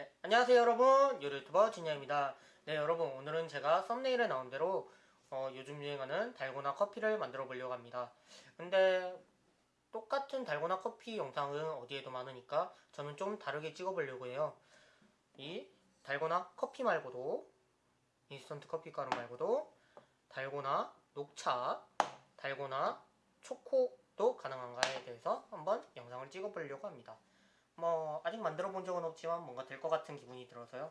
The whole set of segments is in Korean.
네, 안녕하세요 여러분. 유튜버 진야입니다. 네 여러분 오늘은 제가 썸네일에 나온 대로 어, 요즘 유행하는 달고나 커피를 만들어 보려고 합니다. 근데 똑같은 달고나 커피 영상은 어디에도 많으니까 저는 좀 다르게 찍어 보려고 해요. 이 달고나 커피 말고도 인스턴트 커피 가루 말고도 달고나 녹차 달고나 초코도 가능한가에 대해서 한번 영상을 찍어 보려고 합니다 뭐 아직 만들어 본 적은 없지만 뭔가 될 것 같은 기분이 들어서요.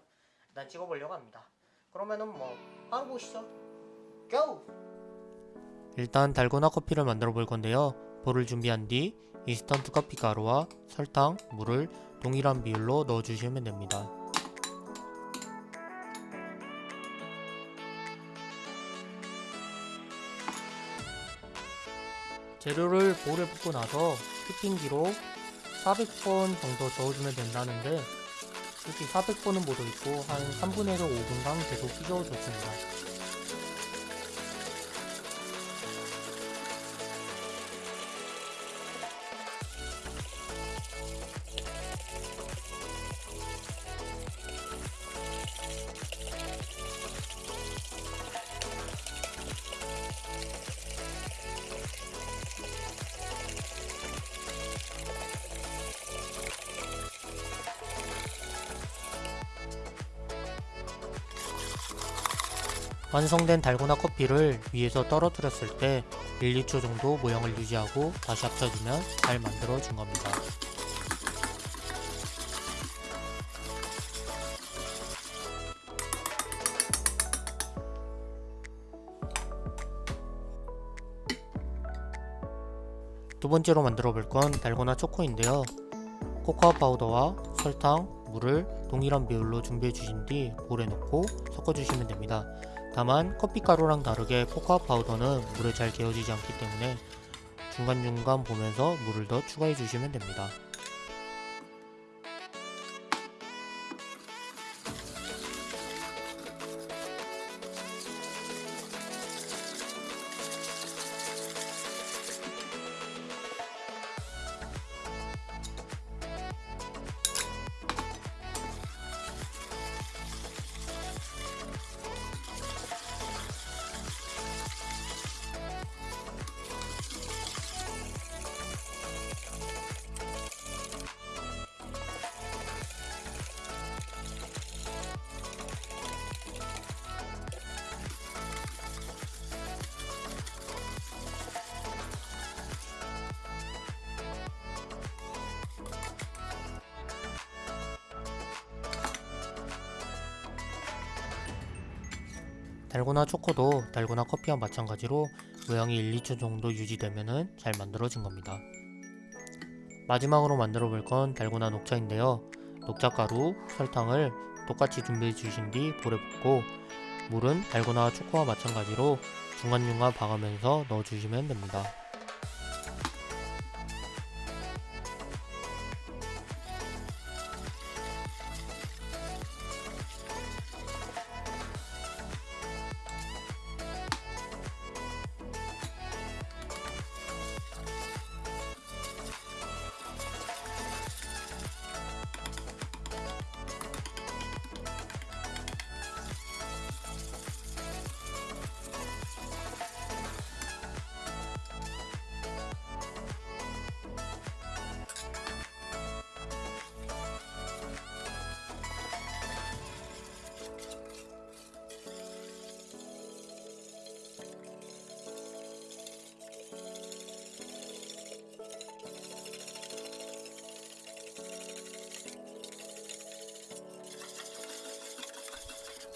일단 찍어 보려고 합니다. 그러면은 뭐 바로 보시죠. 고! 일단 달고나 커피를 만들어 볼 건데요. 볼을 준비한 뒤 인스턴트 커피 가루와 설탕, 물을 동일한 비율로 넣어 주시면 됩니다. 재료를 볼에 붓고 나서 휘핑기로 400번 정도 저어주면 된다는데 솔직히 400번은 못 올리고 한 3분에서 5분간 계속 휘저어줬습니다 완성된 달고나 커피를 위에서 떨어뜨렸을 때 1, 2초 정도 모양을 유지하고 다시 합쳐주면 잘 만들어진 겁니다. 두 번째로 만들어 볼 건 달고나 초코인데요. 코코아 파우더와 설탕, 물을 동일한 비율로 준비해 주신 뒤 볼에 넣고 섞어 주시면 됩니다. 다만 커피가루랑 다르게 코코아 파우더는 물에 잘 개어지지 않기 때문에 중간중간 보면서 물을 더 추가해 주시면 됩니다. 달고나 초코도 달고나 커피와 마찬가지로 모양이 1, 2초 정도 유지되면 잘 만들어진 겁니다. 마지막으로 만들어 볼 건 달고나 녹차인데요. 녹차가루, 설탕을 똑같이 준비해 주신 뒤 볼에 붓고 물은 달고나 초코와 마찬가지로 중간중간 봐가면서 넣어 주시면 됩니다.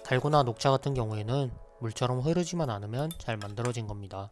달고나 녹차 같은 경우에는 물처럼 흐르지만 않으면 잘 만들어진 겁니다.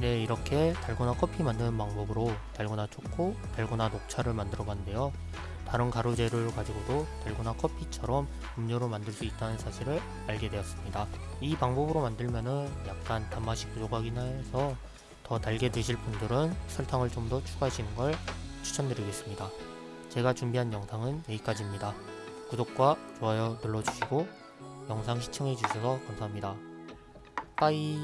네, 이렇게 달고나 커피 만드는 방법으로 달고나 초코, 달고나 녹차를 만들어 봤는데요. 다른 가루 재료를 가지고도 달고나 커피처럼 음료로 만들 수 있다는 사실을 알게 되었습니다. 이 방법으로 만들면은 약간 단맛이 부족하긴 해서 더 달게 드실 분들은 설탕을 좀 더 추가하시는 걸 추천드리겠습니다. 제가 준비한 영상은 여기까지입니다. 구독과 좋아요 눌러주시고 영상 시청해주셔서 감사합니다. 빠이